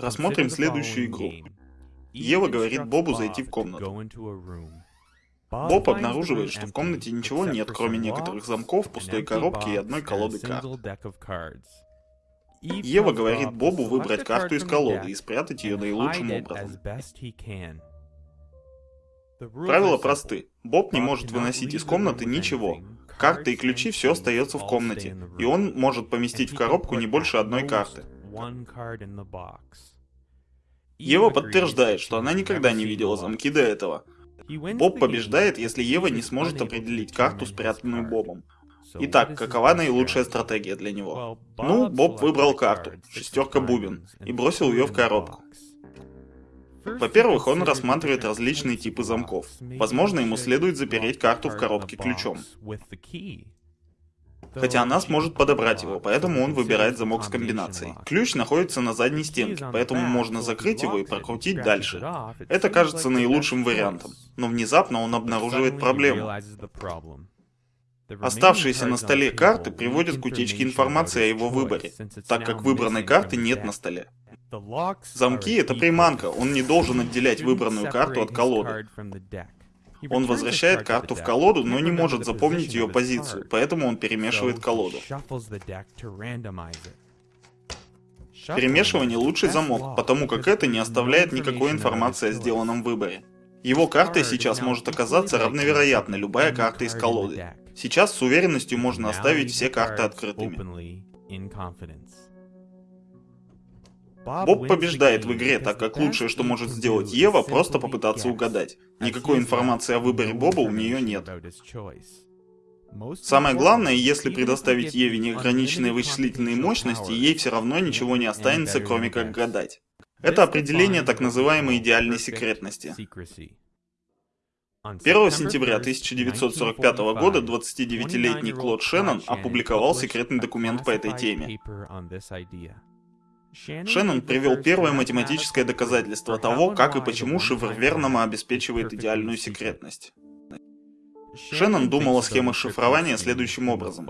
Рассмотрим следующую игру. Ева говорит Бобу зайти в комнату. Боб обнаруживает, что в комнате ничего нет, кроме некоторых замков, пустой коробки и одной колоды карт. Ева говорит Бобу выбрать карту из колоды и спрятать ее наилучшим образом. Правила просты. Боб не может выносить из комнаты ничего. Карты и ключи все остается в комнате, и он может поместить в коробку не больше одной карты. Ева подтверждает, что она никогда не видела замки до этого. Боб побеждает, если Ева не сможет определить карту, спрятанную Бобом. Итак, какова наилучшая стратегия для него? Ну, Боб выбрал карту, шестерка бубен, и бросил ее в коробку. Во-первых, он рассматривает различные типы замков. Возможно, ему следует запереть карту в коробке ключом. Хотя она сможет подобрать его, поэтому он выбирает замок с комбинацией. Ключ находится на задней стенке, поэтому можно закрыть его и прокрутить дальше. Это кажется наилучшим вариантом, но внезапно он обнаруживает проблему. Оставшиеся на столе карты приводят к утечке информации о его выборе, так как выбранной карты нет на столе. Замки — это приманка, он не должен отделять выбранную карту от колоды. Он возвращает карту в колоду, но не может запомнить ее позицию, поэтому он перемешивает колоду. Перемешивание — лучший замок, потому как это не оставляет никакой информации о сделанном выборе. Его картой сейчас может оказаться равновероятно любая карта из колоды. Сейчас с уверенностью можно оставить все карты открытыми. Боб побеждает в игре, так как лучшее, что может сделать Ева, просто попытаться угадать. Никакой информации о выборе Боба у нее нет. Самое главное, если предоставить Еве неограниченные вычислительные мощности, ей все равно ничего не останется, кроме как гадать. Это определение так называемой идеальной секретности. 1 сентября 1945 года 29-летний Клод Шеннон опубликовал секретный документ по этой теме. Шеннон привел первое математическое доказательство того, как и почему шифр Вернома обеспечивает идеальную секретность. Шеннон думал о схемах шифрования следующим образом.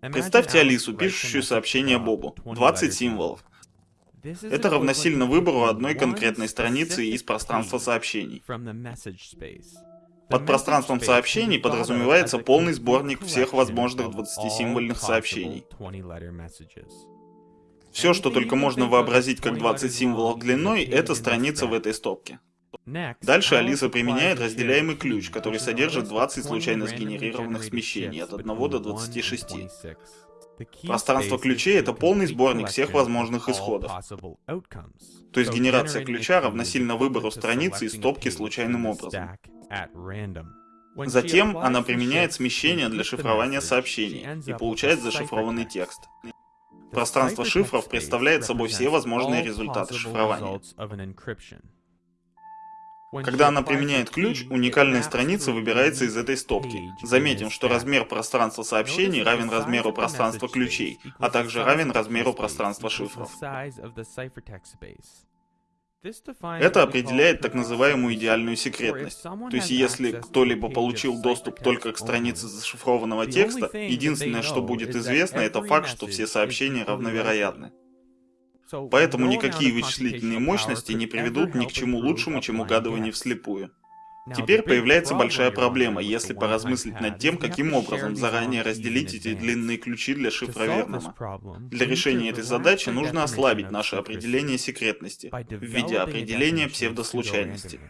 Представьте Алису, пишущую сообщение Бобу. 20 символов. Это равносильно выбору одной конкретной страницы из пространства сообщений. Под пространством сообщений подразумевается полный сборник всех возможных 20-символьных сообщений. Все, что только можно вообразить как 20 символов длиной, это страница в этой стопке. Дальше Алиса применяет разделяемый ключ, который содержит 20 случайно сгенерированных смещений от 1 до 26. Пространство ключей — это полный сборник всех возможных исходов. То есть генерация ключа равносильно выбору страницы из стопки случайным образом. Затем она применяет смещение для шифрования сообщений и получает зашифрованный текст. Пространство шифров представляет собой все возможные результаты шифрования. Когда она применяет ключ, уникальная страница выбирается из этой стопки. Заметим, что размер пространства сообщений равен размеру пространства ключей, а также равен размеру пространства шифров. Это определяет так называемую идеальную секретность. То есть, если кто-либо получил доступ только к странице зашифрованного текста, единственное, что будет известно, это факт, что все сообщения равновероятны. Поэтому никакие вычислительные мощности не приведут ни к чему лучшему, чем угадывание вслепую. Теперь появляется большая проблема, если поразмыслить над тем, каким образом заранее разделить эти длинные ключи для шифра Вернома. Для решения этой задачи нужно ослабить наше определение секретности в виде определения псевдослучайности.